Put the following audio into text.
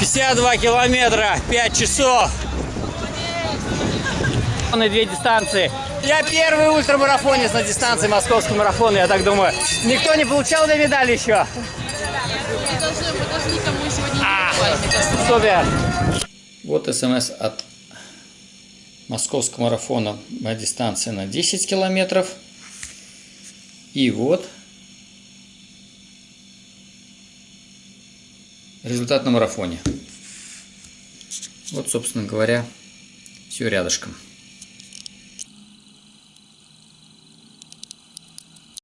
52 километра, 5 часов. На две дистанции. Я первый ультрамарафонец на дистанции московского марафона, я так думаю. Никто не получал две медали еще? Мы должны, мы должны кому сегодня А. Супер. Вот смс от московского марафона на дистанции на 10 километров. И вот результат на марафоне. Вот, собственно говоря, все рядышком.